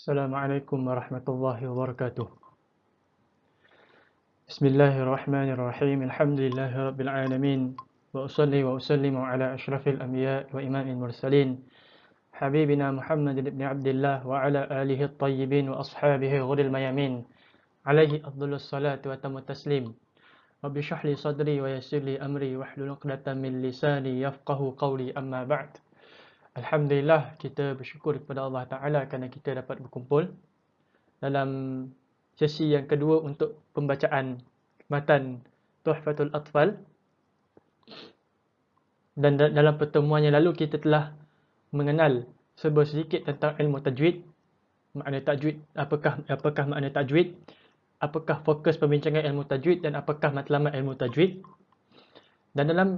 السلام عليكم ورحمة الله وبركاته. بسم الله الرحمن الرحيم. الحمد لله رب العالمين. وأصلي وأسلم على أشرف الأنبياء وإمام المرسلين. حبيبنا محمد بن عبد الله وعلى آله الطيبين وأصحابه غر الميامين. عليه أفضل الصلاة وتم التسليم. رب اشرح لي صدري ويسر لي أمري واحلل عقدة من لساني يفقه قولي. أما بعد. Alhamdulillah kita bersyukur kepada Allah Ta'ala kerana kita dapat berkumpul dalam sesi yang kedua untuk pembacaan matan Tuhfatul Atfal. Dan dalam pertemuan yang lalu kita telah mengenal sebuah sedikit tentang ilmu tajwid. Makna tajwid apakah apakah makna tajwid? Apakah fokus pembincangan ilmu tajwid dan apakah matlamat ilmu tajwid? Dan dalam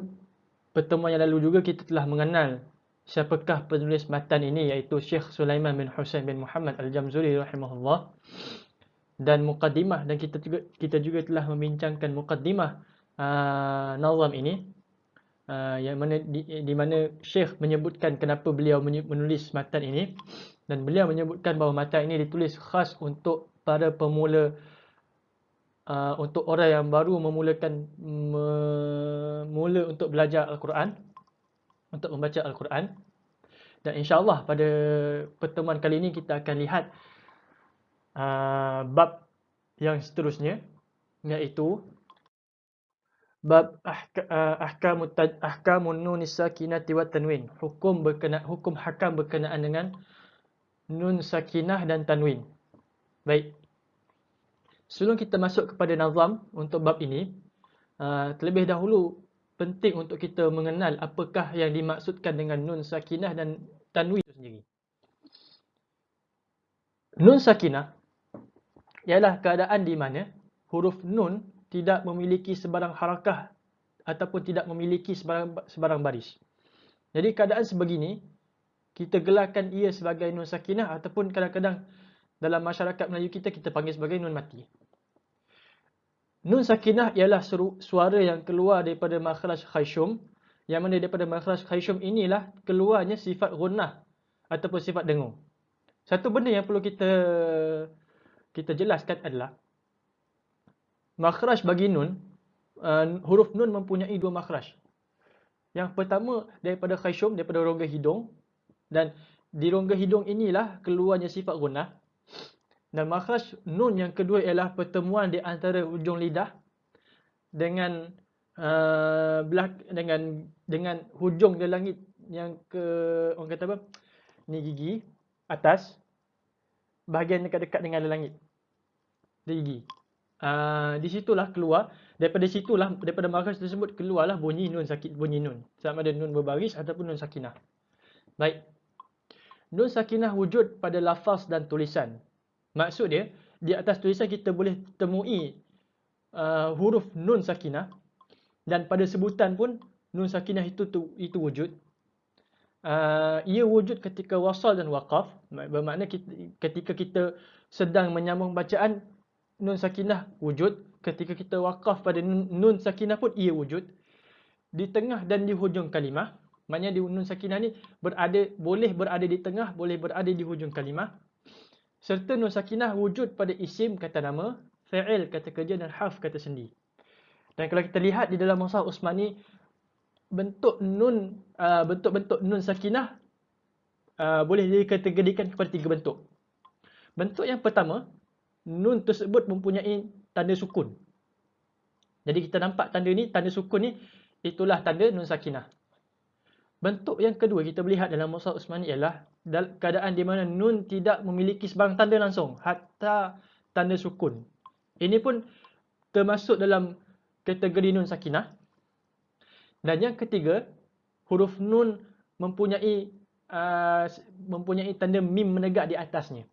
pertemuan yang lalu juga kita telah mengenal siapakah penulis matan ini? Iaitu Syekh Sulaiman bin Husain bin Muhammad Al-Jamzuri rahimahullah. Dan mukaddimah dan kita juga kita juga telah membincangkan mukaddimah uh, nazam ini. Uh, yang mana di, di mana Syekh menyebutkan kenapa beliau menulis matan ini. Dan beliau menyebutkan bahawa matan ini ditulis khas untuk para pemula uh, untuk orang yang baru memulakan memula untuk belajar Al-Quran untuk membaca Al-Quran. Dan insyaAllah pada pertemuan kali ini kita akan lihat uh, bab yang seterusnya. Iaitu bab uh, ahkamun ahkamun nun sakinati wa tanwin. Hukum berkenaan hukum hakam berkenaan dengan nun sakinah dan tanwin. Baik. Sebelum kita masuk kepada nazam untuk bab ini, uh, terlebih dahulu penting untuk kita mengenal apakah yang dimaksudkan dengan nun sakinah dan tanwin itu sendiri. Nun sakinah ialah keadaan di mana huruf nun tidak memiliki sebarang harakah ataupun tidak memiliki sebarang, sebarang baris. Jadi keadaan sebegini, kita gelarkan ia sebagai nun sakinah ataupun kadang-kadang dalam masyarakat Melayu kita, kita panggil sebagai nun mati. Nun sakinah ialah suara yang keluar daripada makhraj khayshum. Yang mana daripada makhraj khayshum inilah keluarnya sifat gunnah ataupun sifat dengung. Satu benda yang perlu kita kita jelaskan adalah makhraj bagi nun, uh, huruf nun mempunyai dua makhraj. Yang pertama daripada khayshum, daripada rongga hidung. Dan di rongga hidung inilah keluarnya sifat gunnah. Dan makhraj nun yang kedua ialah pertemuan di antara hujung lidah dengan uh, belak dengan dengan hujung di langit yang ke orang kata apa? Ni gigi atas bahagian dekat-dekat dengan langit. Di gigi. Uh, di situlah keluar daripada situlah daripada makhraj tersebut keluarlah bunyi nun sakit bunyi nun sama ada nun berbaris ataupun nun sakinah. Baik. Nun sakinah wujud pada lafaz dan tulisan. Maksud dia, di atas tulisan kita boleh temui uh, huruf nun sakinah dan pada sebutan pun nun sakinah itu tu, itu wujud. Uh, ia wujud ketika wasal dan waqaf. Bermakna kita, ketika kita sedang menyambung bacaan, nun sakinah wujud. Ketika kita waqaf pada nun, sakinah pun ia wujud. Di tengah dan di hujung kalimah. Maknanya di nun sakinah ni berada boleh berada di tengah, boleh berada di hujung kalimah serta nun sakinah wujud pada isim kata nama, fa'il kata kerja dan harf kata sendi. Dan kalau kita lihat di dalam masa Usmani bentuk nun uh, bentuk-bentuk nun sakinah uh, boleh dikategorikan kepada tiga bentuk. Bentuk yang pertama, nun tersebut mempunyai tanda sukun. Jadi kita nampak tanda ni, tanda sukun ni itulah tanda nun sakinah. Bentuk yang kedua kita lihat dalam Musa Usmani ialah keadaan di mana nun tidak memiliki sebarang tanda langsung hatta tanda sukun. Ini pun termasuk dalam kategori nun sakinah. Dan yang ketiga, huruf nun mempunyai uh, mempunyai tanda mim menegak di atasnya.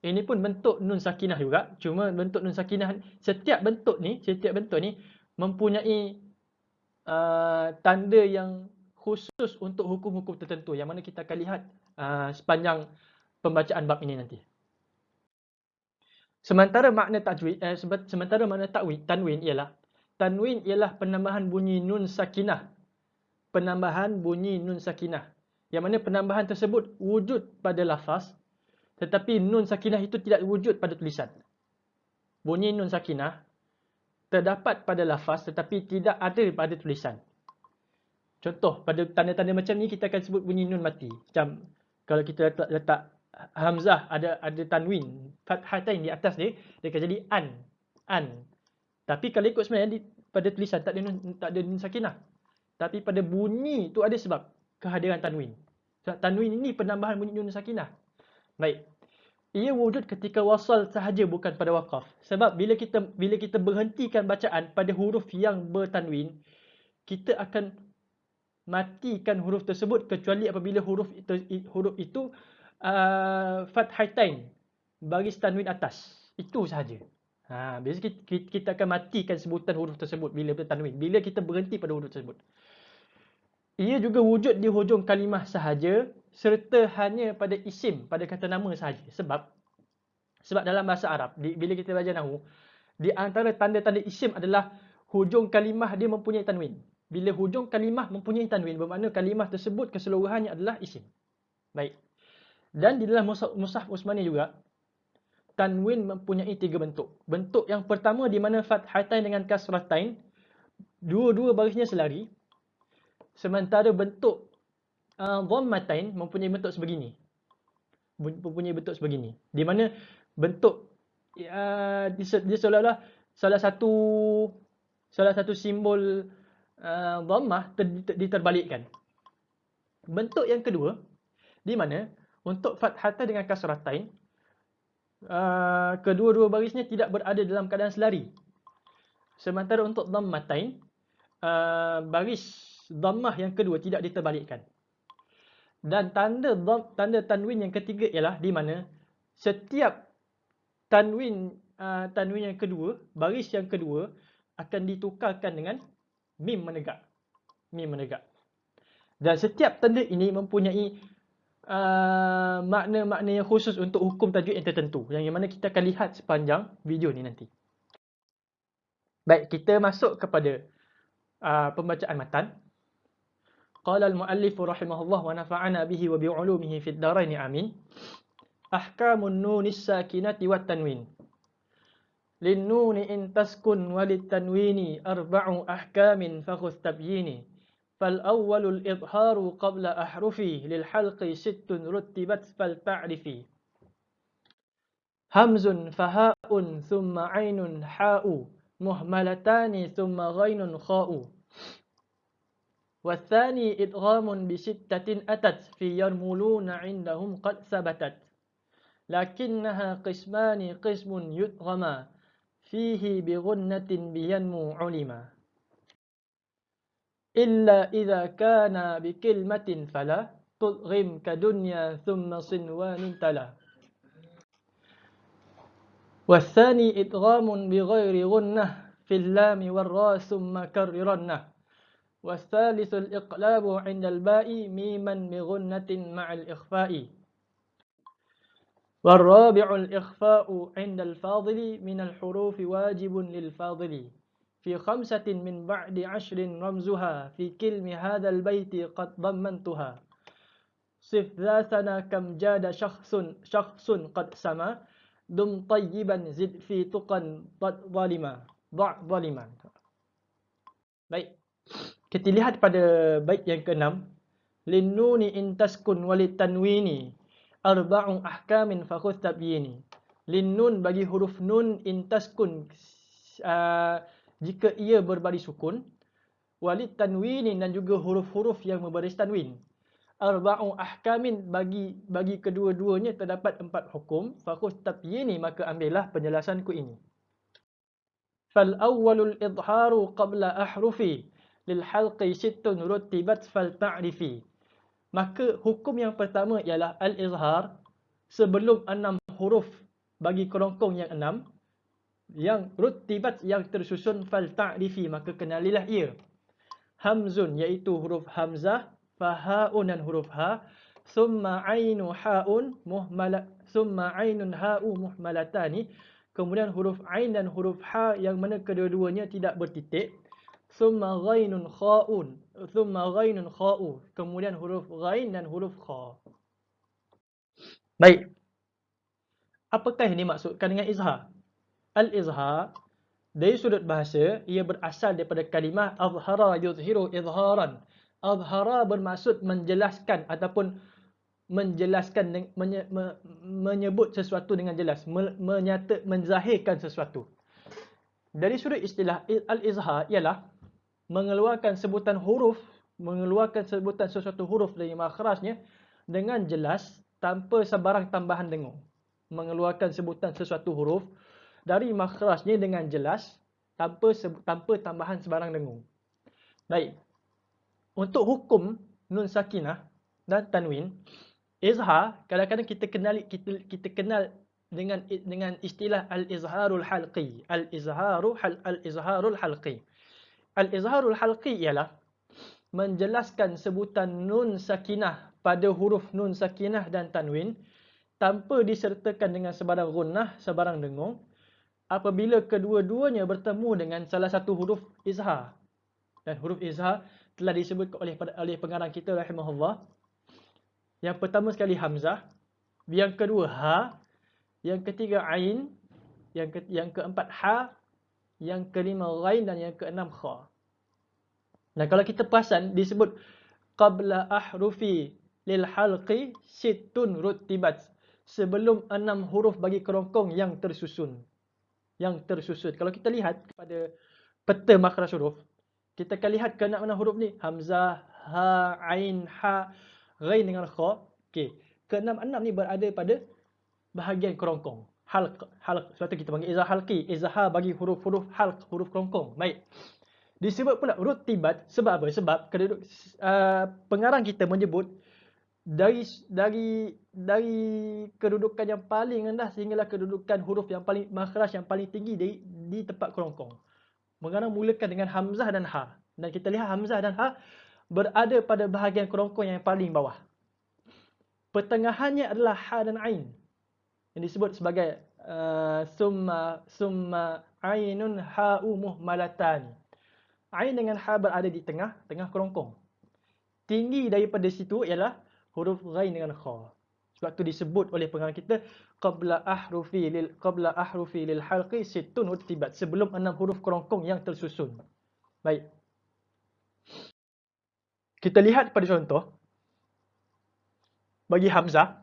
Ini pun bentuk nun sakinah juga. Cuma bentuk nun sakinah setiap bentuk ni, setiap bentuk ni mempunyai uh, tanda yang khusus untuk hukum-hukum tertentu yang mana kita akan lihat uh, sepanjang pembacaan bab ini nanti. Sementara makna tajwid eh, sementara makna takwid tanwin ialah tanwin ialah penambahan bunyi nun sakinah. Penambahan bunyi nun sakinah. Yang mana penambahan tersebut wujud pada lafaz Tetapi nun sakinah itu tidak wujud pada tulisan. Bunyi nun sakinah terdapat pada lafaz tetapi tidak ada pada tulisan. Contoh, pada tanda-tanda macam ni kita akan sebut bunyi nun mati. Macam kalau kita letak, letak hamzah ada ada tanwin, fathatain di atas dia, dia akan jadi an. An. Tapi kalau ikut sebenarnya di, pada tulisan tak ada nun, tak ada nun sakinah. Tapi pada bunyi tu ada sebab kehadiran tanwin. Sebab tanwin ini penambahan bunyi nun sakinah. Baik. Ia wujud ketika wasal sahaja bukan pada waqaf. Sebab bila kita bila kita berhentikan bacaan pada huruf yang bertanwin, kita akan matikan huruf tersebut kecuali apabila huruf itu, huruf itu uh, fathatain baris tanwin atas. Itu sahaja. Ha, biasa kita, kita akan matikan sebutan huruf tersebut bila bertanwin. Bila kita berhenti pada huruf tersebut. Ia juga wujud di hujung kalimah sahaja serta hanya pada isim, pada kata nama sahaja. Sebab sebab dalam bahasa Arab, di, bila kita belajar Nahu, di antara tanda-tanda isim adalah hujung kalimah dia mempunyai tanwin. Bila hujung kalimah mempunyai tanwin, bermakna kalimah tersebut keseluruhannya adalah isim. Baik. Dan di dalam Musaf Usmani juga, tanwin mempunyai tiga bentuk. Bentuk yang pertama di mana fathatain dengan kasratain, dua-dua barisnya selari. Sementara bentuk uh, dhammatain mempunyai bentuk sebegini. Mempunyai bentuk sebegini. Di mana bentuk uh, dia seolah-olah salah satu salah satu simbol uh, dhammah ter, diterbalikkan. Bentuk yang kedua di mana untuk fathatan dengan kasratain uh, kedua-dua barisnya tidak berada dalam keadaan selari. Sementara untuk dhammatain uh, baris dhammah yang kedua tidak diterbalikkan. Dan tanda tanda tanwin yang ketiga ialah di mana setiap tanwin uh, tanwin yang kedua, baris yang kedua akan ditukarkan dengan mim menegak. Mim menegak. Dan setiap tanda ini mempunyai Uh, makna-makna yang khusus untuk hukum tajwid yang tertentu yang, mana kita akan lihat sepanjang video ni nanti. Baik, kita masuk kepada uh, pembacaan matan. Qala al-muallif rahimahullah wa nafa'ana bihi wa bi'ulumihi fid dharain amin. Ahkamun nunis sakinati wat tanwin. In taskun walit tanwini arba'u ahkamin fakhudh tabyini. فالأول الإظهار قبل أحرفي للحلق ست رتبت فلتعرفي. همز فهاء ثم عين حاء مهملتان ثم غين خاء. والثاني إدغام بستة أتت في يرملون عندهم قد ثبتت. لكنها قسمان قسم يدغما فيه بغنة بينمو علما. إلا إذا كان بكلمة فلا تضغم كدنيا ثم صنوان تلا. والثاني إدغام بغير غنة في اللام والراء ثم كررنة. والثالث الإقلاب عند الباء ميما بغنة مع الإخفاء. والرابع الإخفاء عند الفاضل من الحروف واجب للفاضل في خمسة من بعد عشر رمزها في كلم هذا البيت قد ضمنتها صف ذا سنة كم جاد شخص شخص قد سما دم طيبا زد في تقا ظالما ضع ظالما Baik. Kita lihat pada bait yang keenam. Linnuni in taskun walit tanwini arba'u ahkamin fakhudh tabyini. Linnun bagi huruf nun in taskun uh, jika ia berbaris sukun. Walid tanwinin dan juga huruf-huruf yang berbaris tanwin. Arba'u ahkamin bagi bagi kedua-duanya terdapat empat hukum. Fakhus tabyini maka ambillah penjelasanku ini. Fal awwalul idharu qabla ahrufi. Lil halqi sittun rutibat fal ta'rifi maka hukum yang pertama ialah al izhar sebelum enam huruf bagi kerongkong yang enam yang rutibat yang tersusun fal ta'rifi maka kenalilah ia. Hamzun iaitu huruf hamzah fahaun dan huruf ha thumma ainu haun muhmala thumma ainun ha'u muhmalatani. Kemudian huruf ain dan huruf ha yang mana kedua-duanya tidak bertitik thumma ghainun kha'un thumma ghainun kha'u kemudian huruf ghain dan huruf kha baik Apakah yang dimaksudkan dengan izhar? Al-izhar dari sudut bahasa ia berasal daripada kalimah azhara yuzhiru izharan. Azhara bermaksud menjelaskan ataupun menjelaskan menye, me, menyebut sesuatu dengan jelas, menyata menzahirkan sesuatu. Dari sudut istilah al-izhar ialah mengeluarkan sebutan huruf, mengeluarkan sebutan sesuatu huruf dari makhrajnya dengan jelas tanpa sebarang tambahan dengung. Mengeluarkan sebutan sesuatu huruf dari makhrajnya dengan jelas tanpa tanpa tambahan sebarang dengung. Baik. Untuk hukum nun sakinah dan tanwin, izhar kadang-kadang kita kenal kita kita kenal dengan dengan istilah al-izharul halqi. Al-izharu hal al-izharul halqi. Al-izharul halqi ialah menjelaskan sebutan nun sakinah pada huruf nun sakinah dan tanwin tanpa disertakan dengan sebarang gunnah, sebarang dengung apabila kedua-duanya bertemu dengan salah satu huruf izhar. Dan huruf izhar telah disebut oleh oleh pengarang kita rahimahullah. Yang pertama sekali hamzah, yang kedua ha, yang ketiga ain, yang ke, yang keempat ha, yang kelima ghain dan yang keenam kha. Dan kalau kita perasan disebut qabla ahrufi lil halqi sittun rutibat sebelum enam huruf bagi kerongkong yang tersusun yang tersusun. Kalau kita lihat kepada peta makhraj huruf, kita akan lihat keenam huruf ni hamzah, ha, ain, ha, ghain dengan kha. Okey. Keenam-enam ni berada pada bahagian kerongkong. Halq, halq. Sebab tu kita panggil izah halqi. Izah bagi huruf-huruf halq, huruf kerongkong. Baik. Disebut pula rutibat sebab apa? Sebab uh, pengarang kita menyebut dari dari dari kedudukan yang paling rendah sehinggalah kedudukan huruf yang paling makhraj yang paling tinggi di di tempat kerongkong. Mengenai mulakan dengan hamzah dan ha. Dan kita lihat hamzah dan ha berada pada bahagian kerongkong yang paling bawah. Pertengahannya adalah ha dan ain. Yang disebut sebagai uh, summa summa ainun ha'u muhmalatan. Ain dengan ha berada di tengah tengah kerongkong. Tinggi daripada situ ialah huruf ghain dengan kha. Sebab tu disebut oleh pengarang kita qabla ahrufi lil qabla ahrufi lil halqi sittun utibat sebelum enam huruf kerongkong yang tersusun. Baik. Kita lihat pada contoh bagi hamzah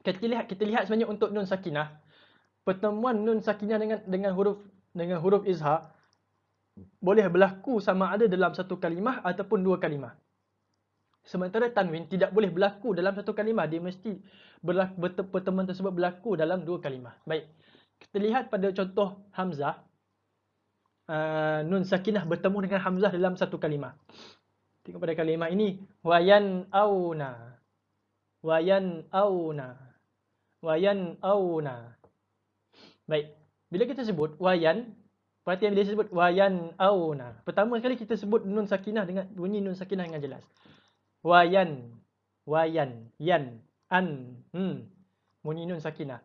kita lihat kita lihat sebenarnya untuk nun sakinah pertemuan nun sakinah dengan dengan huruf dengan huruf izhar boleh berlaku sama ada dalam satu kalimah ataupun dua kalimah. Sementara tanwin tidak boleh berlaku dalam satu kalimah. Dia mesti berlaku, pertemuan tersebut berlaku dalam dua kalimah. Baik. Kita lihat pada contoh Hamzah. Uh, nun sakinah bertemu dengan Hamzah dalam satu kalimah. Tengok pada kalimah ini. Wayan auna. Wayan auna. Wayan auna. Baik. Bila kita sebut wayan. Perhatian bila sebut wayan auna. Pertama sekali kita sebut nun sakinah dengan bunyi nun sakinah dengan jelas. Wayan wayan yan an hmm. Bunyi nun sakinah.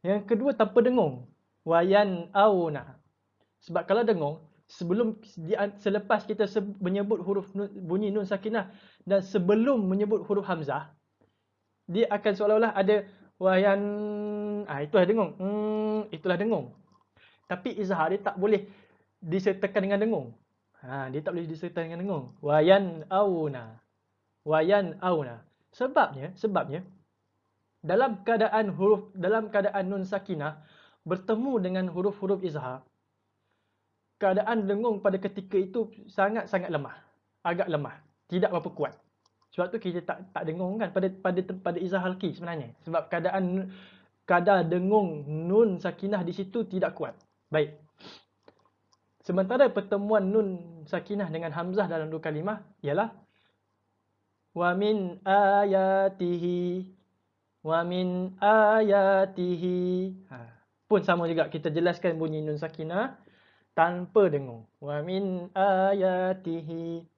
Yang kedua tanpa dengung. Wayan auna. Sebab kalau dengung sebelum selepas kita menyebut huruf bunyi nun sakinah dan sebelum menyebut huruf hamzah dia akan seolah-olah ada wayan ah itulah dengung. Hmm itulah dengung tapi izhar dia tak boleh disertakan dengan dengung. Ha dia tak boleh disertakan dengan dengung. Wayan auna. Wayan auna. Sebabnya, sebabnya dalam keadaan huruf dalam keadaan nun sakinah bertemu dengan huruf-huruf izhar keadaan dengung pada ketika itu sangat-sangat lemah. Agak lemah. Tidak berapa kuat. Sebab tu kita tak tak dengung kan pada pada pada izhar sebenarnya. Sebab keadaan kadar dengung nun sakinah di situ tidak kuat baik. Sementara pertemuan nun sakinah dengan hamzah dalam dua kalimah ialah wa min ayatihi wa min ayatihi. Ha. pun sama juga kita jelaskan bunyi nun sakinah tanpa dengung. Wa min ayatihi.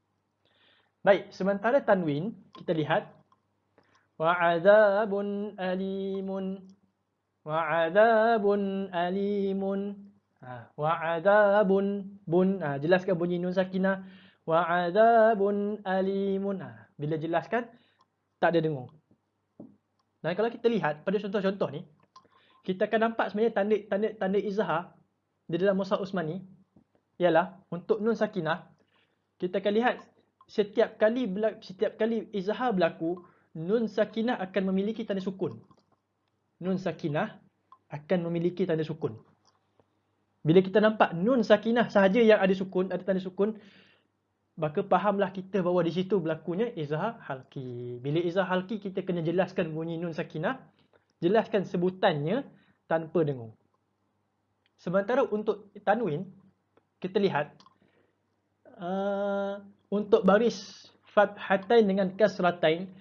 Baik sementara tanwin kita lihat wa adzabun alimun. Wa adzabun alimun ha. wa adzabun bun ha. jelaskan bunyi nun sakinah wa adzabun alimun ha. Bila jelaskan, tak ada dengung. Dan kalau kita lihat pada contoh-contoh ni, kita akan nampak sebenarnya tanda tanda tanda izhar di dalam Musa Usmani ialah untuk nun sakinah kita akan lihat setiap kali setiap kali izhar berlaku nun sakinah akan memiliki tanda sukun. Nun sakinah akan memiliki tanda sukun. Bila kita nampak nun sakinah sahaja yang ada sukun, ada tanda sukun, maka fahamlah kita bahawa di situ berlakunya izhar halki. Bila izhar halki kita kena jelaskan bunyi nun sakinah, jelaskan sebutannya tanpa dengung. Sementara untuk tanwin kita lihat uh, untuk baris fathatain dengan kasratain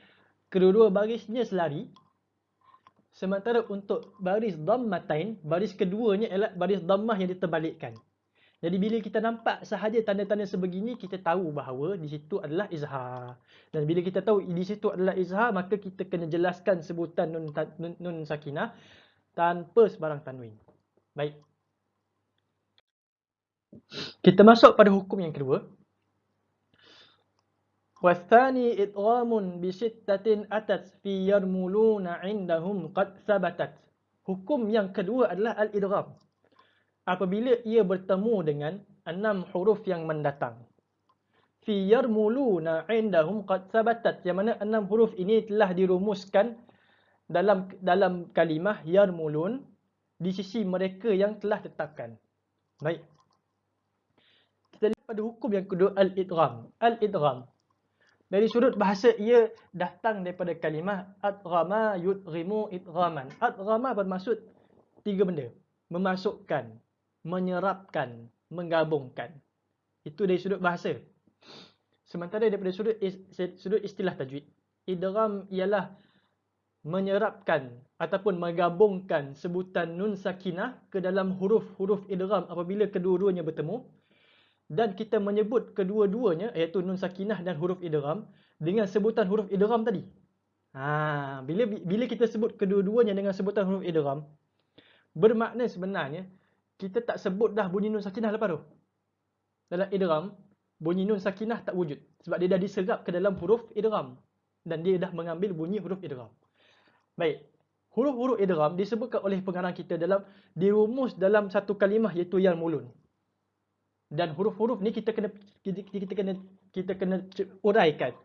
kedua-dua barisnya selari. Sementara untuk baris dhammatain, baris keduanya ialah baris dhammah yang diterbalikkan. Jadi bila kita nampak sahaja tanda-tanda sebegini, kita tahu bahawa di situ adalah izhar. Dan bila kita tahu di situ adalah izhar, maka kita kena jelaskan sebutan nun, nun, nun sakinah tanpa sebarang tanwin. Baik. Kita masuk pada hukum yang kedua. Idghamun bi sittatin atat fi yarmuluna indahum qad sabatat. Hukum yang kedua adalah al-idgham apabila ia bertemu dengan enam huruf yang mendatang. Fi yarmuluna indahum qad sabatat yang mana enam huruf ini telah dirumuskan dalam dalam kalimah yarmulun di sisi mereka yang telah tetapkan. Baik. Kita lihat pada hukum yang kedua al-idgham. Al-idgham. Dari sudut bahasa ia datang daripada kalimah adghama yudghimu idghaman. Adghama bermaksud tiga benda. Memasukkan, menyerapkan, menggabungkan. Itu dari sudut bahasa. Sementara daripada sudut sudut istilah tajwid, idgham ialah menyerapkan ataupun menggabungkan sebutan nun sakinah ke dalam huruf-huruf idgham apabila kedua-duanya bertemu dan kita menyebut kedua-duanya iaitu nun sakinah dan huruf idgham dengan sebutan huruf idgham tadi. Ha, bila bila kita sebut kedua-duanya dengan sebutan huruf idgham bermakna sebenarnya kita tak sebut dah bunyi nun sakinah lepas tu. Dalam idgham, bunyi nun sakinah tak wujud. Sebab dia dah diserap ke dalam huruf idgham. Dan dia dah mengambil bunyi huruf idgham. Baik. Huruf-huruf idgham disebutkan oleh pengarang kita dalam dirumus dalam satu kalimah iaitu yang mulun. Dan huruf-huruf ni kita kena kita, kita kena kita kena uraikan.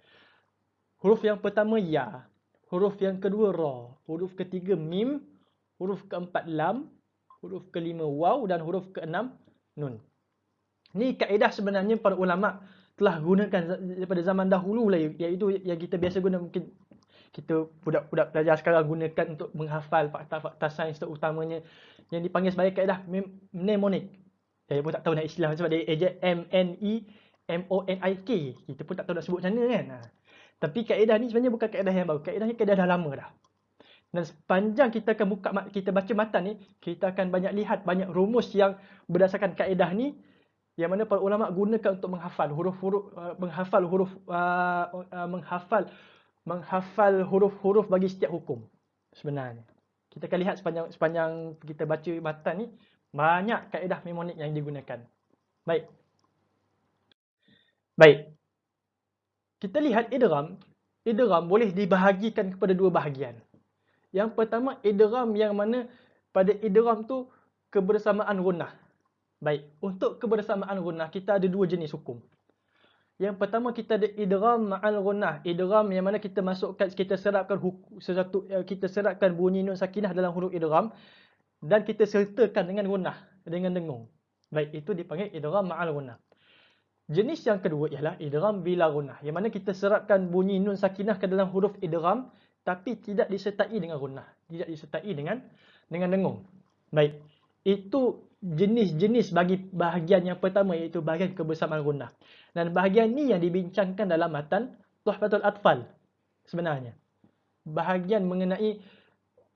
Huruf yang pertama ya, huruf yang kedua ra, huruf ketiga mim, huruf keempat lam, huruf kelima waw. Dan huruf keenam nun. Ni kaedah sebenarnya para ulama telah gunakan daripada zaman dahulu lah. Iaitu yang kita biasa guna mungkin kita budak-budak pelajar sekarang gunakan untuk menghafal fakta-fakta sains terutamanya. Yang dipanggil sebagai kaedah mnemonik. Saya pun tak tahu nak istilah sebab dia ejek M N E M O N I K. Kita pun tak tahu nak sebut macam mana kan. Ha. Tapi kaedah ni sebenarnya bukan kaedah yang baru. Kaedah ni kaedah dah lama dah. Dan sepanjang kita akan buka kita baca matan ni, kita akan banyak lihat banyak rumus yang berdasarkan kaedah ni yang mana para ulama gunakan untuk menghafal huruf-huruf uh, menghafal huruf uh, uh, menghafal menghafal huruf-huruf bagi setiap hukum sebenarnya. Kita akan lihat sepanjang sepanjang kita baca matan ni banyak kaedah mnemonik yang digunakan. Baik. Baik. Kita lihat idgham. Idgham boleh dibahagikan kepada dua bahagian. Yang pertama idgham yang mana pada idgham tu kebersamaan gunnah. Baik, untuk kebersamaan gunnah kita ada dua jenis hukum. Yang pertama kita ada idgham ma'al gunnah. Idgham yang mana kita masukkan kita serapkan eh, kita serapkan bunyi nun sakinah dalam huruf idgham dan kita sertakan dengan gunnah dengan dengung. Baik, itu dipanggil idgham ma'al gunnah. Jenis yang kedua ialah idgham bila gunnah. Yang mana kita serapkan bunyi nun sakinah ke dalam huruf idgham tapi tidak disertai dengan gunnah, tidak disertai dengan dengan dengung. Baik. Itu jenis-jenis bagi bahagian yang pertama iaitu bahagian kebersamaan gunnah. Dan bahagian ni yang dibincangkan dalam matan Tuhfatul Atfal sebenarnya. Bahagian mengenai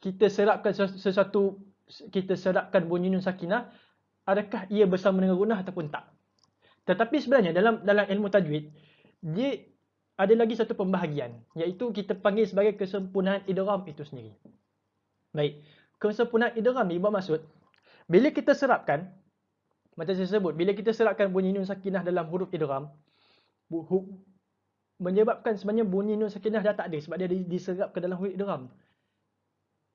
kita serapkan sesuatu kita serapkan bunyi nun sakinah adakah ia bersama dengan gunnah ataupun tak. Tetapi sebenarnya dalam dalam ilmu tajwid dia ada lagi satu pembahagian iaitu kita panggil sebagai kesempurnaan idgham itu sendiri. Baik, kesempurnaan idgham ni bermaksud bila kita serapkan macam saya sebut, bila kita serapkan bunyi nun sakinah dalam huruf idgham menyebabkan sebenarnya bunyi nun sakinah dah tak ada sebab dia diserap ke dalam huruf idgham.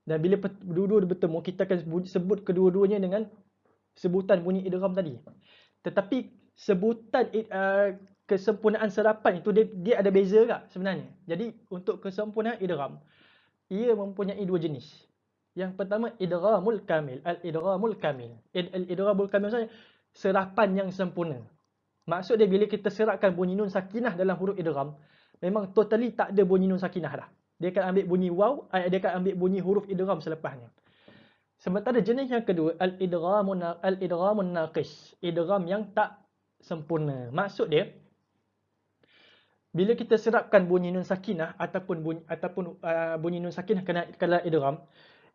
Dan bila dua-dua bertemu, kita akan sebut kedua-duanya dengan sebutan bunyi idgham tadi. Tetapi sebutan uh, kesempurnaan serapan itu dia, dia ada beza tak sebenarnya. Jadi untuk kesempurnaan idgham, ia mempunyai dua jenis. Yang pertama idghamul kamil, al-idghamul kamil. Al-idghamul kamil maksudnya serapan yang sempurna. Maksud dia bila kita serapkan bunyi nun sakinah dalam huruf idgham, memang totally tak ada bunyi nun sakinah dah. Dia akan ambil bunyi waw, dia akan ambil bunyi huruf idgham selepasnya. Sementara jenis yang kedua, al-idghamun al-idghamun naqis, idgham yang tak sempurna. Maksud dia bila kita serapkan bunyi nun sakinah ataupun bunyi ataupun uh, bunyi nun sakinah kena kala idgham,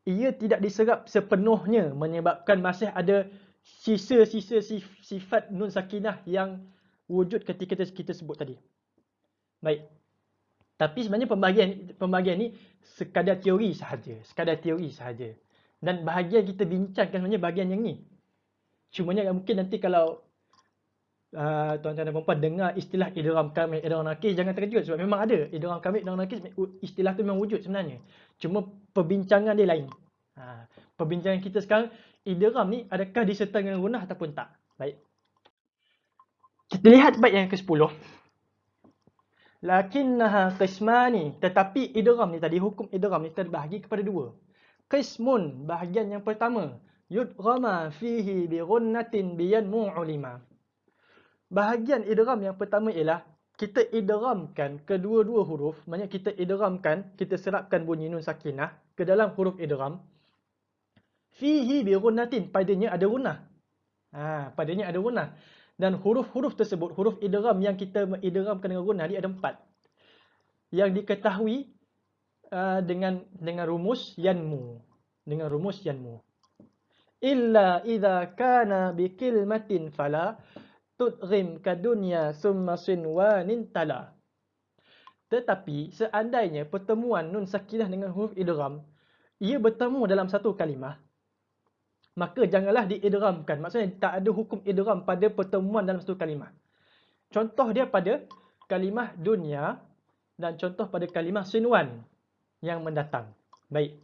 ia tidak diserap sepenuhnya menyebabkan masih ada sisa-sisa sifat nun sakinah yang wujud ketika kita sebut tadi. Baik. Tapi sebenarnya pembahagian pembahagian ni sekadar teori sahaja, sekadar teori sahaja. Dan bahagian kita bincangkan sebenarnya bahagian yang ni. Cumanya mungkin nanti kalau uh, tuan-tuan dan puan dengar istilah idram kamil, idram nakis jangan terkejut sebab memang ada idram kamil, idram nakis istilah tu memang wujud sebenarnya. Cuma perbincangan dia lain. Ha, perbincangan kita sekarang idgham ni adakah disertai dengan gunah ataupun tak? Baik. Kita lihat bait yang ke-10. Lakinnaha qismani, tetapi idgham ni tadi hukum idgham ni terbahagi kepada dua. Qismun bahagian yang pertama, yudghama fihi bi ghunnatin biyan mu'lima. Bahagian idgham yang pertama ialah kita idghamkan kedua-dua huruf, maknanya kita idghamkan, kita serapkan bunyi nun sakinah ke dalam huruf idgham. Fihi bi ghunnatin padanya ada gunnah. Ha padanya ada gunnah dan huruf-huruf tersebut huruf idgham yang kita idghamkan dengan gunnah dia ada empat. Yang diketahui uh, dengan dengan rumus yanmu. Dengan rumus yanmu. Illa idza kana bi kilmatin fala tudghim kadunya summa sinwanin tala. Tetapi seandainya pertemuan nun sakinah dengan huruf idgham ia bertemu dalam satu kalimah maka janganlah diidramkan. Maksudnya tak ada hukum idram pada pertemuan dalam satu kalimah. Contoh dia pada kalimah dunia dan contoh pada kalimah sinwan yang mendatang. Baik.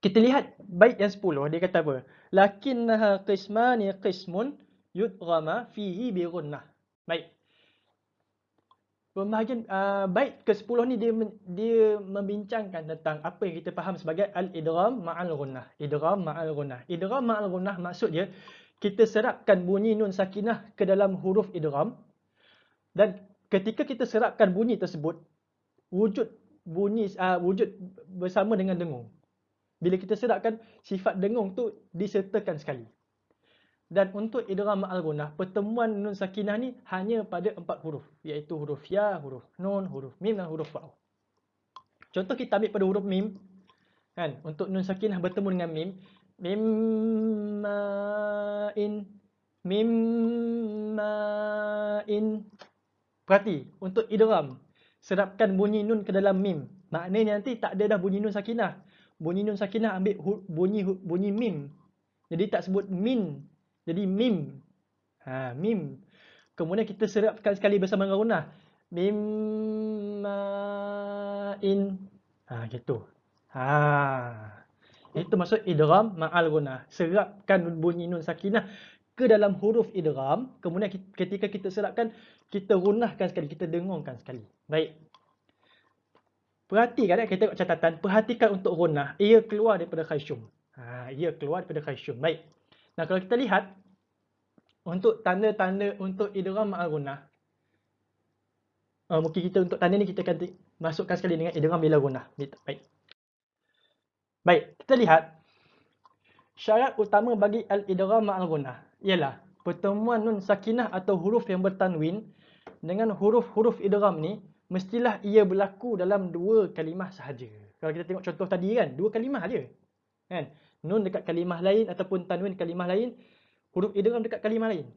Kita lihat bait yang 10 dia kata apa? Lakinnaha qismani qismun yudghama fihi bi ghunnah. Baik pembahagian uh, bait ke-10 ni dia dia membincangkan tentang apa yang kita faham sebagai al-idgham ma'al ghunnah. Idgham ma'al ghunnah. Idgham ma'al ghunnah maksud dia kita serapkan bunyi nun sakinah ke dalam huruf idgham dan ketika kita serapkan bunyi tersebut wujud bunyi uh, wujud bersama dengan dengung. Bila kita serapkan sifat dengung tu disertakan sekali. Dan untuk idgham ma'al gunah, pertemuan nun sakinah ni hanya pada empat huruf. Iaitu huruf ya, huruf nun, huruf mim dan huruf waw. Contoh kita ambil pada huruf mim. Kan? Untuk nun sakinah bertemu dengan mim. Mim ma'in. Mim ma'in. Perhati, untuk idgham. Serapkan bunyi nun ke dalam mim. Maknanya nanti tak ada dah bunyi nun sakinah. Bunyi nun sakinah ambil bunyi bunyi mim. Jadi tak sebut min jadi mim. Ha, mim. Kemudian kita serapkan sekali bersama dengan gunah. Mim in. Ha, gitu. Ha. Itu maksud idgham ma'al gunah. Serapkan bunyi nun sakinah ke dalam huruf idgham. Kemudian ketika kita serapkan, kita gunahkan sekali. Kita dengungkan sekali. Baik. Perhatikan ya, kita tengok catatan. Perhatikan untuk gunah. Ia keluar daripada khaysyum. Ha, ia keluar daripada khaysyum. Baik. Nah, kalau kita lihat untuk tanda-tanda untuk idgham ma'al gunnah. Uh, mungkin kita untuk tanda ni kita akan masukkan sekali dengan idgham bila gunnah. Baik. Baik, kita lihat syarat utama bagi al-idgham ma'al gunnah ialah pertemuan nun sakinah atau huruf yang bertanwin dengan huruf-huruf idgham ni mestilah ia berlaku dalam dua kalimah sahaja. Kalau kita tengok contoh tadi kan, dua kalimah aja. Kan? Nun dekat kalimah lain ataupun tanwin kalimah lain, huruf idgham dekat kalimah lain.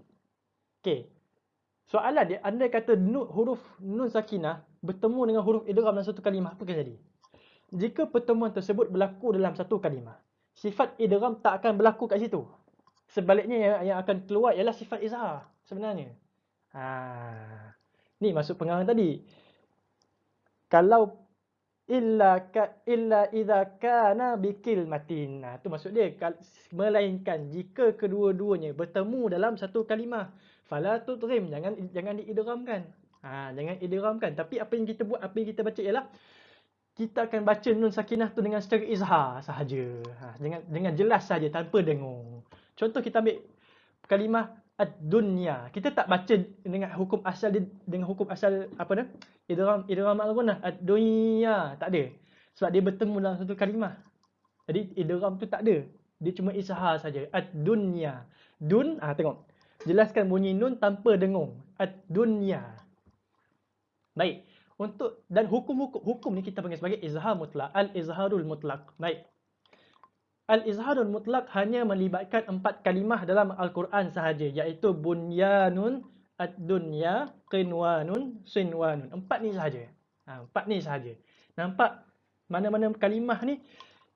Okey. Soalan dia, anda kata nun, huruf nun sakinah bertemu dengan huruf idgham dalam satu kalimah, apa akan jadi? Jika pertemuan tersebut berlaku dalam satu kalimah, sifat idgham tak akan berlaku kat situ. Sebaliknya yang, yang akan keluar ialah sifat izhar sebenarnya. Ha. Ni masuk pengarang tadi. Kalau illa ka, illa idza kana bikilmatin. Nah, tu maksud dia melainkan jika kedua-duanya bertemu dalam satu kalimah. Fala tudghim, jangan jangan diidghamkan. Ha, jangan idghamkan. Tapi apa yang kita buat, apa yang kita baca ialah kita akan baca nun sakinah tu dengan secara izhar sahaja. Ha, dengan dengan jelas saja tanpa dengung. Contoh kita ambil kalimah ad-dunya. Kita tak baca dengan hukum asal dengan hukum asal apa dah? Idgham idgham al-gunnah ad-dunya. Tak ada. Sebab dia bertemu dalam satu kalimah. Jadi idgham tu tak ada. Dia cuma izhar saja. Ad-dunya. Dun, ah tengok. Jelaskan bunyi nun tanpa dengung. Ad-dunya. Baik. Untuk dan hukum-hukum hukum ni kita panggil sebagai izhar mutlak. Al-izharul mutlak. Baik. Al-izharul mutlak hanya melibatkan empat kalimah dalam Al-Quran sahaja. Iaitu bunyanun, ad-dunya, qinwanun, sinwanun. Empat ni sahaja. Ha, empat ni sahaja. Nampak mana-mana kalimah ni,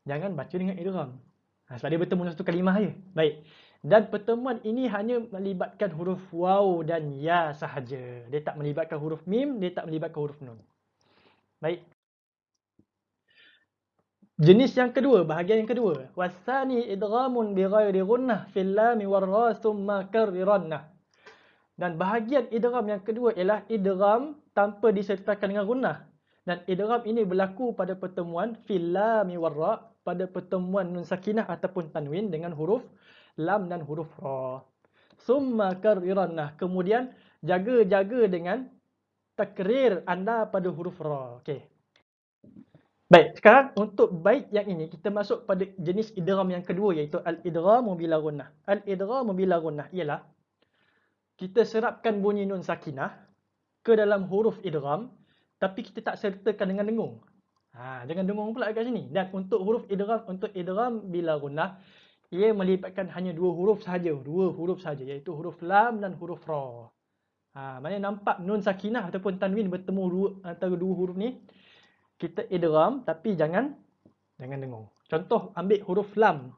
jangan baca dengan idram. Ha, dia bertemu dalam satu kalimah saja. Baik. Dan pertemuan ini hanya melibatkan huruf waw dan ya sahaja. Dia tak melibatkan huruf mim, dia tak melibatkan huruf nun. Baik. Jenis yang kedua, bahagian yang kedua. Wasani idghamun bi ghairi gunnah fil lam war ra thumma karrirannah. Dan bahagian idgham yang kedua ialah idgham tanpa disertakan dengan gunnah. Dan idgham ini berlaku pada pertemuan fil lam war ra pada pertemuan nun sakinah ataupun tanwin dengan huruf lam dan huruf ra. Thumma karrirannah. Kemudian jaga-jaga dengan takrir anda pada huruf ra. Okey. Baik, sekarang untuk bait yang ini kita masuk pada jenis idgham yang kedua iaitu al-idgham bila gunnah. Al-idgham bila gunnah ialah kita serapkan bunyi nun sakinah ke dalam huruf idgham tapi kita tak sertakan dengan dengung. Ha, jangan dengung pula kat sini. Dan untuk huruf idgham untuk idgham bila gunnah ia melibatkan hanya dua huruf sahaja, dua huruf sahaja iaitu huruf lam dan huruf ra. Ha, mana nampak nun sakinah ataupun tanwin bertemu dua, antara dua huruf ni kita idgham tapi jangan jangan dengung. Contoh ambil huruf lam.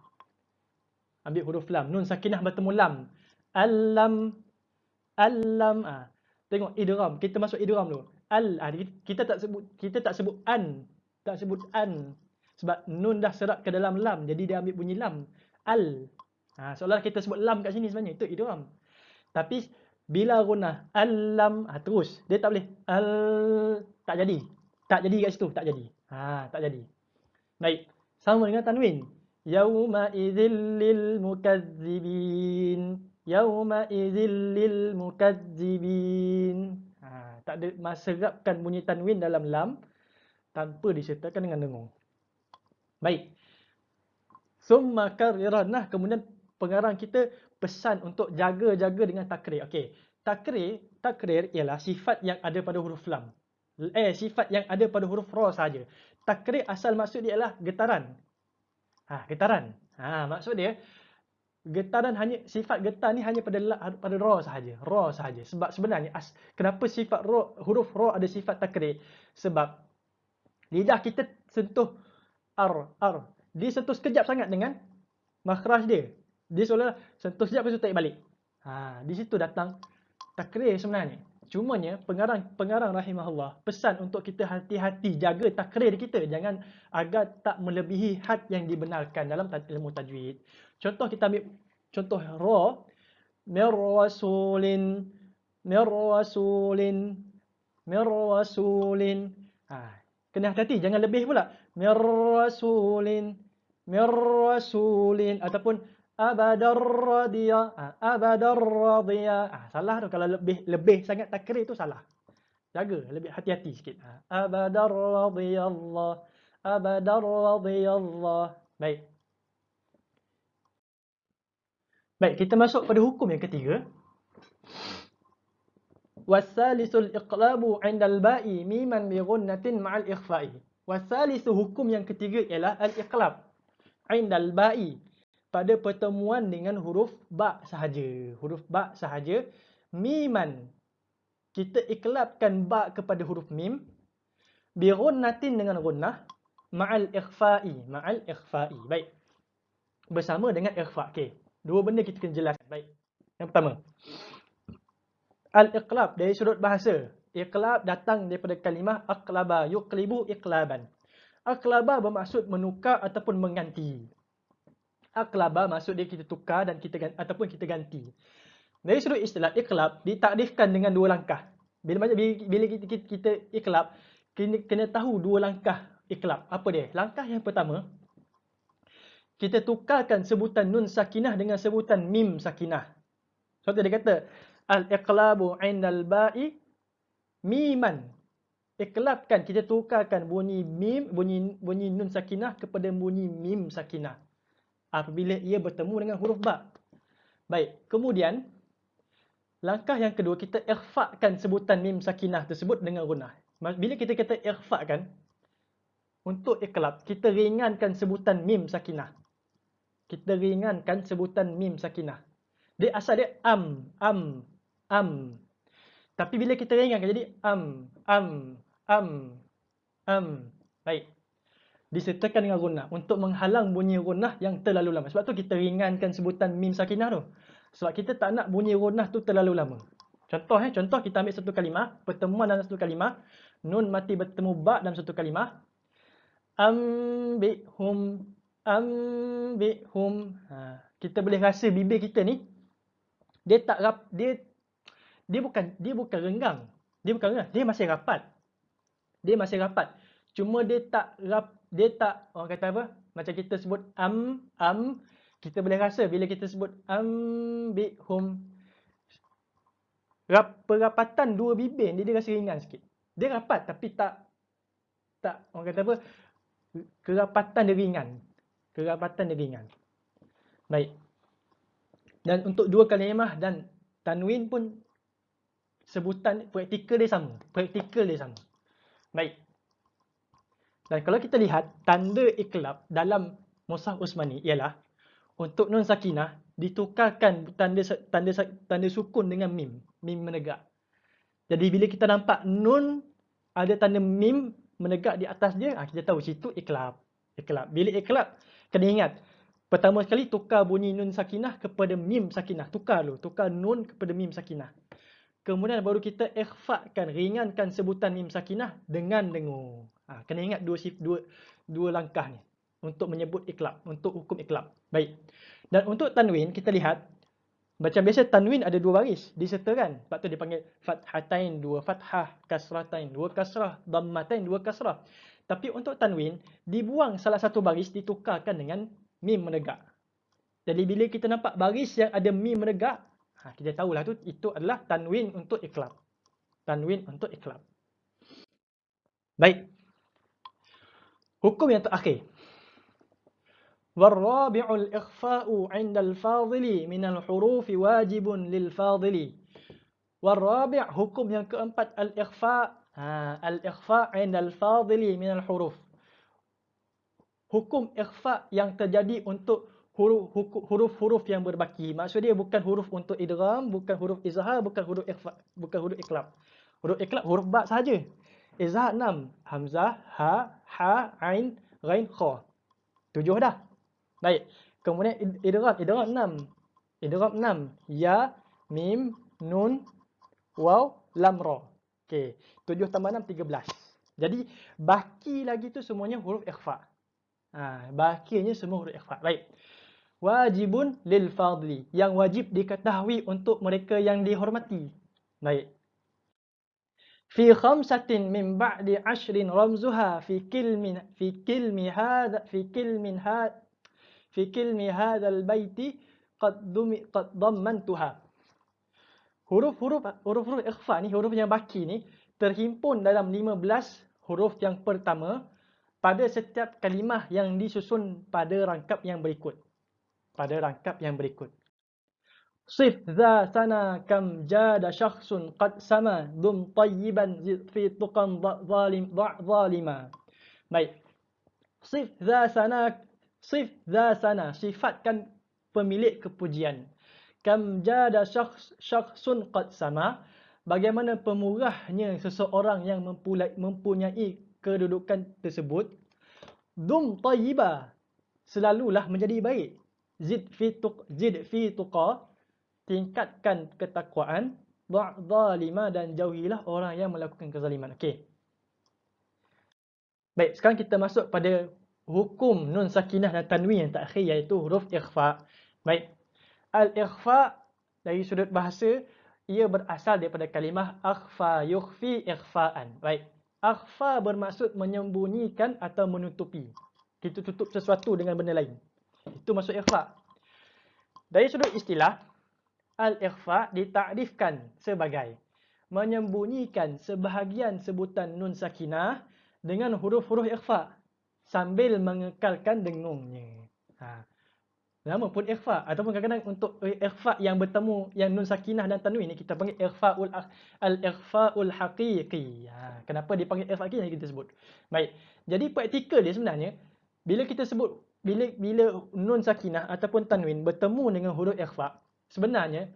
Ambil huruf lam. Nun sakinah bertemu lam. Al-lam. Al-lam. Ah. Tengok idgham. Kita masuk idgham dulu. Al. Ah, kita tak sebut kita tak sebut an. Tak sebut an. Sebab nun dah serap ke dalam lam. Jadi dia ambil bunyi lam. Al. Ha, seolah kita sebut lam kat sini sebenarnya. Itu idgham. Tapi bila guna al-lam. Ha, terus. Dia tak boleh. Al. Tak jadi. Tak jadi kat situ, tak jadi. Ha, tak jadi. Baik. Sama dengan tanwin. Yauma idzil lil mukazzibin. Yauma idzil lil mukazzibin. Ha, tak ada maserapkan bunyi tanwin dalam lam tanpa disertakan dengan dengung. Baik. Summa kariranah kemudian pengarang kita pesan untuk jaga-jaga dengan takrir. Okey. Takrir, takrir ialah sifat yang ada pada huruf lam eh sifat yang ada pada huruf ra saja. Takrir asal maksud dia adalah getaran. Ha, getaran. Ha, maksud dia getaran hanya sifat getar ni hanya pada pada ra sahaja. Ra sahaja. Sebab sebenarnya as, kenapa sifat ra huruf ra ada sifat takrir? Sebab lidah kita sentuh ar ar. Dia sentuh sekejap sangat dengan makhraj dia. Dia seolah sentuh sekejap lepas tu balik. Ha, di situ datang takrir sebenarnya. Cumanya pengarang pengarang rahimahullah pesan untuk kita hati-hati jaga takrir kita jangan agar tak melebihi had yang dibenarkan dalam ilmu tajwid. Contoh kita ambil contoh ra mir rasulin mir rasulin mir rasulin. Ha, kena hati-hati jangan lebih pula. Mir rasulin mir rasulin ataupun abadar radiya ha, abadar radiya. Ha, salah tu. Kalau lebih lebih sangat takrir tu salah. Jaga lebih hati-hati sikit. Ha, abadar radiyallah abadar radiyallah. Baik. Baik kita masuk pada hukum yang ketiga. Wasalisul iqlabu 'inda al-ba'i miman bi ghunnatin ma'al ikhfa'i. Wasalisu hukum yang ketiga ialah al-iqlab. 'inda al-ba'i pada pertemuan dengan huruf ba sahaja. Huruf ba sahaja. Miman. Kita iklabkan ba kepada huruf mim. Bi ghunnatin dengan ghunnah. Ma'al ikhfa'i. Ma'al ikhfa'i. Baik. Bersama dengan ikhfa'. Okey. Dua benda kita kena jelaskan. Baik. Yang pertama. Al-iqlab dari sudut bahasa. Iqlab datang daripada kalimah aqlaba yuqlibu iqlaban. Aklaba bermaksud menukar ataupun mengganti. Aklaba maksud dia kita tukar dan kita ataupun kita ganti. Dari sudut istilah iklab ditakdirkan dengan dua langkah. Bila bila kita, kita, kita iklab kena, kena tahu dua langkah iklab. Apa dia? Langkah yang pertama kita tukarkan sebutan nun sakinah dengan sebutan mim sakinah. Contoh dia kata al-iqlabu 'indal ba'i miman. Iklabkan kita tukarkan bunyi mim bunyi bunyi nun sakinah kepada bunyi mim sakinah apabila ia bertemu dengan huruf ba. Baik, kemudian Langkah yang kedua, kita ikhfa'kan sebutan mim sakinah tersebut dengan gunah. Bila kita kata ikhfa'kan, untuk iklab, kita ringankan sebutan mim sakinah. Kita ringankan sebutan mim sakinah. Dia asal dia am, am, am. Tapi bila kita ringankan, jadi am, am, am, am. Baik. Disertakan dengan gunah untuk menghalang bunyi gunah yang terlalu lama. Sebab tu kita ringankan sebutan mim sakinah tu. Sebab kita tak nak bunyi gunah tu terlalu lama. Contoh eh, contoh kita ambil satu kalimah, pertemuan dalam satu kalimah, nun mati bertemu ba dalam satu kalimah. Ambihum ambihum. Ha, kita boleh rasa bibir kita ni dia tak rap, dia dia bukan dia bukan renggang. Dia bukan renggang, dia masih rapat. Dia masih rapat. Cuma dia tak rap, dia tak orang kata apa? Macam kita sebut am am kita boleh rasa bila kita sebut ambihum rap, perapatan dua bibir ni dia rasa ringan sikit. Dia rapat tapi tak tak orang kata apa kerapatan dia ringan. Kerapatan dia ringan. Baik. Dan untuk dua kalimah dan tanwin pun sebutan praktikal dia sama. Praktikal dia sama. Baik. Dan kalau kita lihat tanda iklab dalam Musaf Usmani ialah untuk nun sakinah ditukarkan tanda tanda tanda sukun dengan mim, mim menegak. Jadi bila kita nampak nun ada tanda mim menegak di atas dia, ah, kita tahu situ iklab. Iklab. Bila iklab, kena ingat. Pertama sekali tukar bunyi nun sakinah kepada mim sakinah. Tukar dulu. Tukar nun kepada mim sakinah. Kemudian baru kita ikhfa'kan, ringankan sebutan mim sakinah dengan dengur. Ha, kena ingat dua, dua, dua langkah ni untuk menyebut iklab, untuk hukum iklab. Baik. Dan untuk tanwin, kita lihat, macam biasa tanwin ada dua baris, disertakan. Sebab tu dipanggil fathatain, dua fathah, kasratain, dua kasrah, dammatain, dua kasrah. Tapi untuk tanwin, dibuang salah satu baris, ditukarkan dengan mim menegak. Jadi bila kita nampak baris yang ada mim menegak, ha, kita tahulah tu itu adalah tanwin untuk iklab. Tanwin untuk iklab. Baik. Hukum yang terakhir. والرابع الإخفاء عند الفاضل من الحروف واجب للفاضل والرابع حكم yang keempat al-ikhfa ha al-ikhfa 'inda al-fadil min al-huruf hukum ikhfa yang terjadi untuk huruf-huruf yang berbaki maksud dia bukan huruf untuk idgham bukan huruf izhar bukan huruf ikhfa bukan huruf iklab huruf iklab huruf ba saja izhar 6 hamzah ha ha ain ghain kha tujuh dah Baik. Kemudian idgham, idgham 6. Idgham 6. Ya, mim, nun, waw, lam, ra. Okey. 7 tambah 6 13. Jadi baki lagi tu semuanya huruf ikhfa. Ha, bakinya semua huruf ikhfa. Baik. Wajibun lil fadli. Yang wajib diketahui untuk mereka yang dihormati. Baik. Fi khamsatin min ba'di ashrin ramzuha fi kilmin fi kilmi hadha fi kilmin hadha fi kilmi hadzal baiti qad dumi qad dammantuha. Huruf-huruf huruf-huruf ikhfa ni huruf yang baki ni terhimpun dalam 15 huruf yang pertama pada setiap kalimah yang disusun pada rangkap yang berikut. Pada rangkap yang berikut Sif za sana kam jada syakhsun qad sama dum tayyiban fi tuqan zalim zalima. Baik. Sif za sana Sif za sana, sifatkan pemilik kepujian. Kam jada syakhs, syakhsun qad sama, bagaimana pemurahnya seseorang yang mempunyai kedudukan tersebut. Dum tayyiba, selalulah menjadi baik. Zid fi tuq, zid fi tuqa, tingkatkan ketakwaan. Da'zalima dan jauhilah orang yang melakukan kezaliman. Okey. Baik, sekarang kita masuk pada hukum nun sakinah dan tanwin yang terakhir iaitu huruf ikhfa. Baik. Al-ikhfa dari sudut bahasa ia berasal daripada kalimah akhfa yukhfi ikhfaan. Baik. Akhfa bermaksud menyembunyikan atau menutupi. Kita tutup sesuatu dengan benda lain. Itu maksud ikhfa. Dari sudut istilah, al-ikhfa ditakrifkan sebagai menyembunyikan sebahagian sebutan nun sakinah dengan huruf-huruf ikhfa sambil mengekalkan dengungnya. Ha. Nama pun ikhfa ataupun kadang-kadang untuk ikhfa yang bertemu yang nun sakinah dan tanwin ni kita panggil ikhfaul al-ikhfaul haqiqi. Ha. kenapa dipanggil ikhfa haqiqi kita sebut. Baik. Jadi praktikal dia sebenarnya bila kita sebut bila bila nun sakinah ataupun tanwin bertemu dengan huruf ikhfa sebenarnya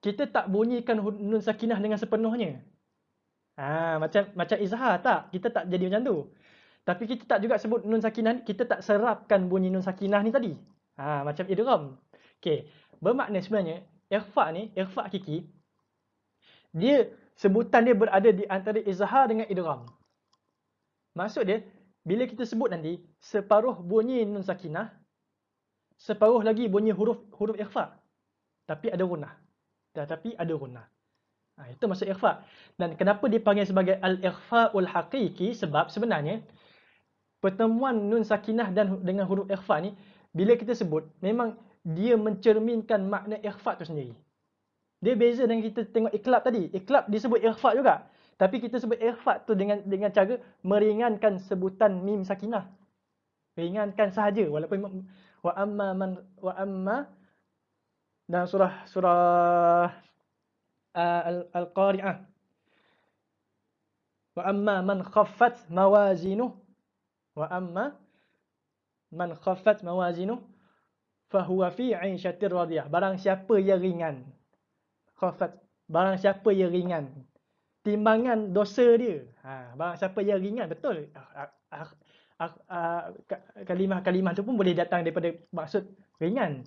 kita tak bunyikan nun sakinah dengan sepenuhnya. Ha, macam macam izhar tak? Kita tak jadi macam tu. Tapi kita tak juga sebut nun sakinah, kita tak serapkan bunyi nun sakinah ni tadi. Ha, macam idgham. Okey. Bermakna sebenarnya ikhfa ni, ikhfa hakiki dia sebutan dia berada di antara izhar dengan idgham. Maksud dia bila kita sebut nanti separuh bunyi nun sakinah, separuh lagi bunyi huruf huruf ikhfa. Tapi ada gunnah. Tetapi ada gunnah. Ha, itu maksud ikhfa. Dan kenapa dipanggil sebagai al-ikhfa'ul haqiqi? Sebab sebenarnya pertemuan nun sakinah dan dengan huruf ikhfa ni bila kita sebut memang dia mencerminkan makna ikhfa tu sendiri. Dia beza dengan kita tengok iklab tadi. Iklab disebut ikhfa juga. Tapi kita sebut ikhfa tu dengan dengan cara meringankan sebutan mim sakinah. Ringankan sahaja walaupun wa amma man wa amma dan surah surah Al-Qari'ah. Wa amma man khaffat mawazinu wa amma man khaffat mawazinu fahuwa fi 'aishatir radiyah. Barang siapa yang ringan. Khaffat barang siapa yang ringan. Timbangan dosa dia. Ha, barang siapa yang ringan betul. Kalimah-kalimah tu pun boleh datang daripada maksud ringan.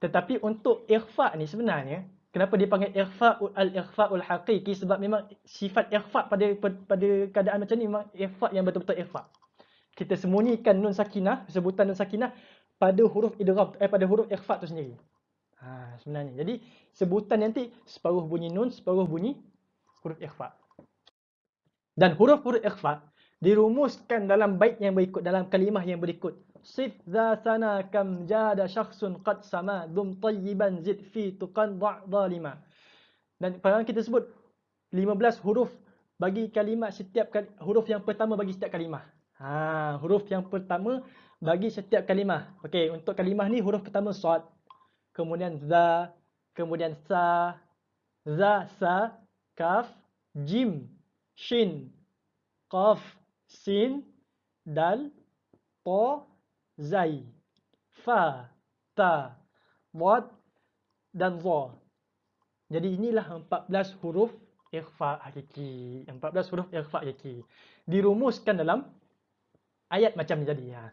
Tetapi untuk ikhfa ni sebenarnya Kenapa dia panggil ikhfa al-ikhfa'ul haqiqi sebab memang sifat ikhfa pada pada keadaan macam ni memang ikhfa yang betul-betul ikhfa. Kita sembunyikan nun sakinah, sebutan nun sakinah pada huruf idgham eh pada huruf ikhfa tu sendiri. Ha sebenarnya. Jadi sebutan nanti separuh bunyi nun, separuh bunyi huruf ikhfa. Dan huruf-huruf ikhfa dirumuskan dalam bait yang berikut dalam kalimah yang berikut. Sif za sana kam jada syakhsun qad sama dum tayyiban zid fi tuqan da' zalima. Dan pada kita sebut 15 huruf bagi kalimat setiap huruf yang pertama bagi setiap kalimah. Ha, huruf yang pertama bagi setiap kalimah. Okey, untuk kalimah ni huruf pertama sad, kemudian za, kemudian sa, za, sa, kaf, jim, shin, qaf, sin, dal, ta, zai, fa, ta, wad dan za. Jadi inilah 14 huruf ikhfa hakiki. 14 huruf ikhfa hakiki. Dirumuskan dalam ayat macam ni tadi. Ha.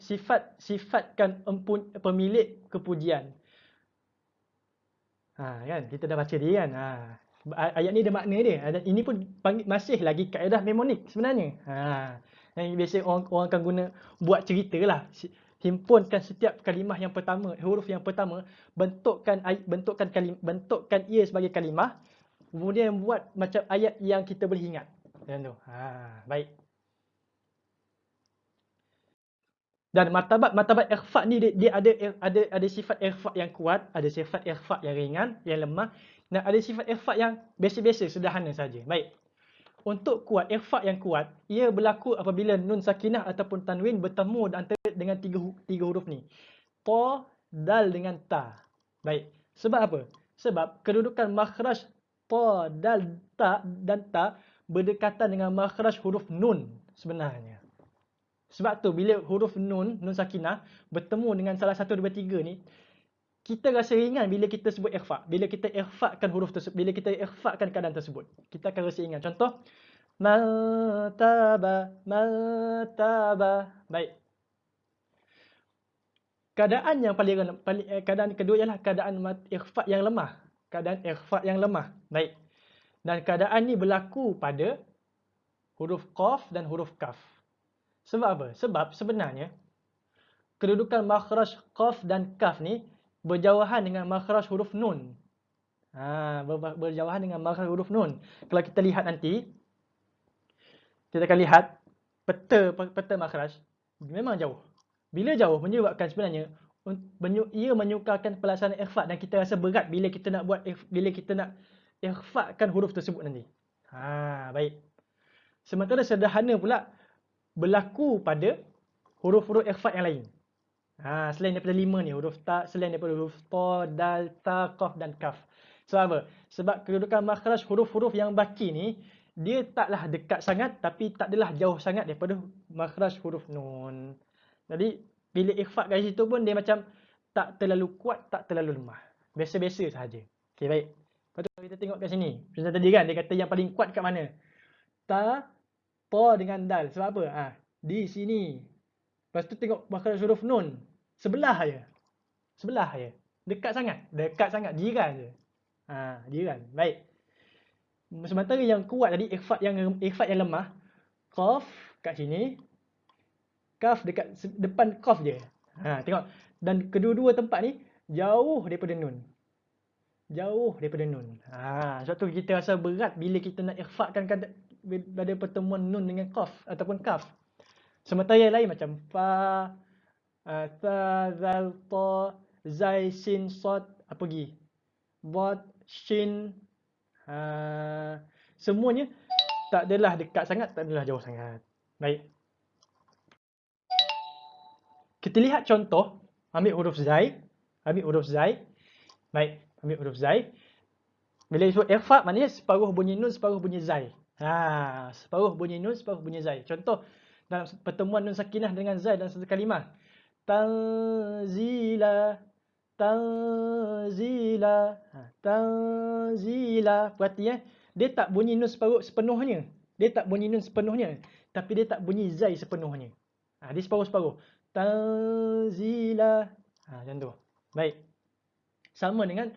Sifat sifatkan empun, pemilik kepujian. Ha, kan? Kita dah baca dia kan. Ha. Ayat ni ada makna dia. Ini pun panggil, masih lagi kaedah mnemonik sebenarnya. Ha. Yang biasa orang, orang akan guna buat cerita lah. Himpunkan setiap kalimah yang pertama, huruf yang pertama, bentukkan bentukkan kalim, bentukkan ia sebagai kalimah, kemudian buat macam ayat yang kita boleh ingat. Macam tu. Ha, baik. Dan martabat martabat ikhfa ni dia, dia ada ada ada sifat ikhfa yang kuat, ada sifat ikhfa yang ringan, yang lemah dan ada sifat ikhfa yang biasa-biasa, sederhana saja. Baik untuk kuat ikhfa yang kuat ia berlaku apabila nun sakinah ataupun tanwin bertemu antara dengan tiga tiga huruf ni. Ta dal dengan ta. Baik. Sebab apa? Sebab kedudukan makhraj ta dal ta dan ta berdekatan dengan makhraj huruf nun sebenarnya. Sebab tu bila huruf nun nun sakinah bertemu dengan salah satu dua tiga ni kita rasa ringan bila kita sebut ikhfa. Bila kita ikhfakan huruf tersebut, bila kita ikhfakan keadaan tersebut. Kita akan rasa ringan. Contoh, mataba, mataba. Baik. Keadaan yang paling, paling eh, keadaan kedua ialah keadaan ikhfa yang lemah. Keadaan ikhfa yang lemah. Baik. Dan keadaan ni berlaku pada huruf qaf dan huruf kaf. Sebab apa? Sebab sebenarnya kedudukan makhraj qaf dan kaf ni berjauhan dengan makhraj huruf nun. Ha, ber berjauhan dengan makhraj huruf nun. Kalau kita lihat nanti kita akan lihat peta peta makhraj memang jauh. Bila jauh menyebabkan sebenarnya ia menyukarkan pelaksanaan ikhfa dan kita rasa berat bila kita nak buat bila kita nak ikhfakan huruf tersebut nanti. Ha, baik. Sementara sederhana pula berlaku pada huruf-huruf ikhfa yang lain. Ha, selain daripada lima ni, huruf ta, selain daripada huruf ta, dal, ta, qaf dan kaf. Sebab apa? Sebab kedudukan makhraj huruf-huruf yang baki ni, dia taklah dekat sangat tapi tak adalah jauh sangat daripada makhraj huruf nun. Jadi, bila ikhfa kat situ pun dia macam tak terlalu kuat, tak terlalu lemah. Biasa-biasa sahaja. Okey, baik. Lepas tu kita tengok kat sini. Macam tadi kan, dia kata yang paling kuat kat mana? Ta, ta dengan dal. Sebab apa? Ha, di sini. Lepas tu tengok makhraj huruf nun. Sebelah aja. Sebelah aja. Dekat sangat. Dekat sangat. Jiran je. Ha, jiran. Baik. Sementara yang kuat tadi, ikhfat yang ikhfat yang lemah. Qaf kat sini. Kaf dekat depan qaf je. Ha, tengok. Dan kedua-dua tempat ni jauh daripada nun. Jauh daripada nun. Ha, sebab tu kita rasa berat bila kita nak ikhfatkan pada pertemuan nun dengan qaf ataupun kaf. Sementara yang lain macam fa, tha, zal, ta, zai, sin, sod, apa lagi? Bot, shin, uh, semuanya tak adalah dekat sangat, tak adalah jauh sangat. Baik. Kita lihat contoh, ambil huruf zai, ambil huruf zai. Baik, ambil huruf zai. Bila disebut ikhfa, maknanya separuh bunyi nun, separuh bunyi zai. Ha, separuh bunyi nun, separuh bunyi zai. Contoh, dalam pertemuan nun sakinah dengan zai dalam satu kalimah. Tanzila tanzila ha, tanzila. Perhati eh dia tak bunyi nun separuh sepenuhnya. Dia tak bunyi nun sepenuhnya tapi dia tak bunyi zai sepenuhnya. Ha, dia separuh-separuh. Tanzila. Ha macam tu. Baik. Sama dengan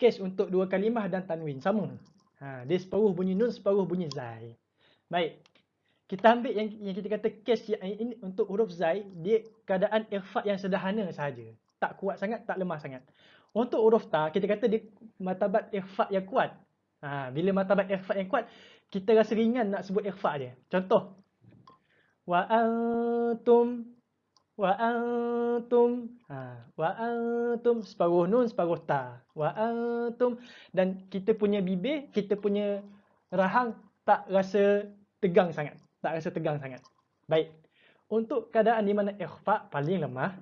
kes untuk dua kalimah dan tanwin. Sama. Ha dia separuh bunyi nun separuh bunyi zai baik kita ambil yang yang kita kata case yang ini untuk huruf zai dia keadaan ikhfa yang sederhana sahaja. Tak kuat sangat tak lemah sangat. Untuk huruf ta kita kata dia martabat ikhfa yang kuat. Ha bila martabat ikhfa yang kuat kita rasa ringan nak sebut ikhfa dia contoh. Wa antum wa antum ha wa antum separuh nun separuh ta. Wa antum dan kita punya bibir kita punya rahang tak rasa tegang sangat tak rasa tegang sangat. Baik. Untuk keadaan di mana ikhfa paling lemah,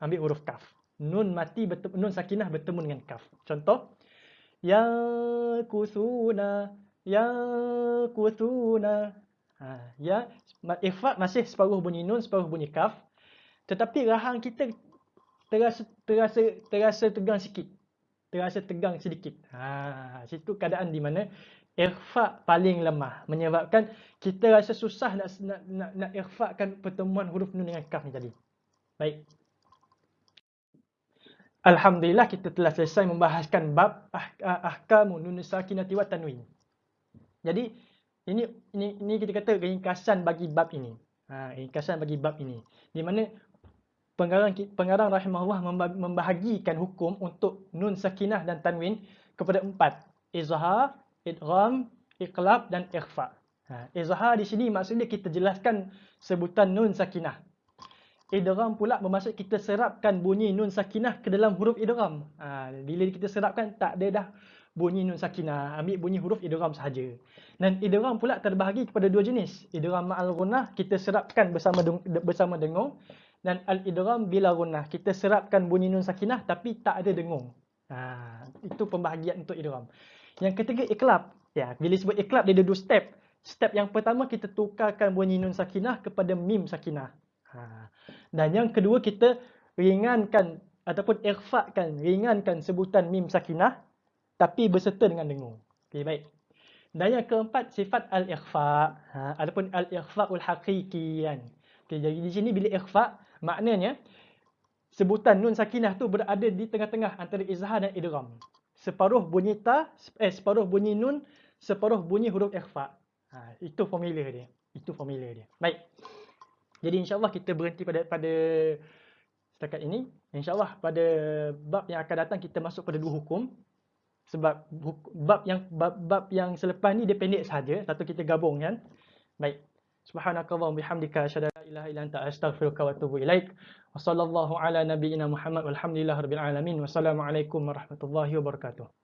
ambil huruf kaf. Nun mati bertemu, nun sakinah bertemu dengan kaf. Contoh, ya kusuna, ya kusuna. Ha, ya, ikhfa masih separuh bunyi nun, separuh bunyi kaf. Tetapi rahang kita terasa terasa terasa tegang sikit. Terasa tegang sedikit. Ha, situ keadaan di mana ikhfa paling lemah menyebabkan kita rasa susah nak nak nak, nak ikhfakan pertemuan huruf nun dengan kaf ni tadi. Baik. Alhamdulillah kita telah selesai membahaskan bab ah, ah, ahkamu nun sakinati wa tanwin. Jadi ini ini ini kita kata ringkasan bagi bab ini. Ha, ringkasan bagi bab ini. Di mana pengarang pengarang rahimahullah membahagikan hukum untuk nun sakinah dan tanwin kepada empat. Izhar, idgham, iqlab dan ikhfa. Ha, izhar di sini maksudnya kita jelaskan sebutan nun sakinah. Idgham pula bermaksud kita serapkan bunyi nun sakinah ke dalam huruf idgham. Ha, bila kita serapkan tak ada dah bunyi nun sakinah, ambil bunyi huruf idgham sahaja. Dan idgham pula terbahagi kepada dua jenis. Idgham ma'al gunnah kita serapkan bersama bersama dengung dan al idgham bila gunnah kita serapkan bunyi nun sakinah tapi tak ada dengung. Ha, itu pembahagian untuk idgham. Yang ketiga iklab. Ya, bila sebut iklab dia ada dua step. Step yang pertama kita tukarkan bunyi nun sakinah kepada mim sakinah. Ha. Dan yang kedua kita ringankan ataupun ikhfakan, ringankan sebutan mim sakinah tapi berserta dengan dengung. Okey, baik. Dan yang keempat sifat al-ikhfa ha, ataupun al-ikhfa'ul haqiqi kan. Okey, jadi di sini bila ikhfa maknanya sebutan nun sakinah tu berada di tengah-tengah antara izhar dan idgham separuh bunyi ta, eh separuh bunyi nun, separuh bunyi huruf ikhfa. Ha, itu formula dia. Itu formula dia. Baik. Jadi insya-Allah kita berhenti pada pada setakat ini. Insya-Allah pada bab yang akan datang kita masuk pada dua hukum. Sebab bab yang bab, bab yang selepas ni dia pendek saja, satu kita gabungkan. Baik. Subhanakallahumma bihamdika asyhadu an la ilaha illa anta astaghfiruka wa atubu ilaik. Wa ala nabiyyina Muhammad walhamdulillahirabbil alamin. Wassalamualaikum warahmatullahi wabarakatuh.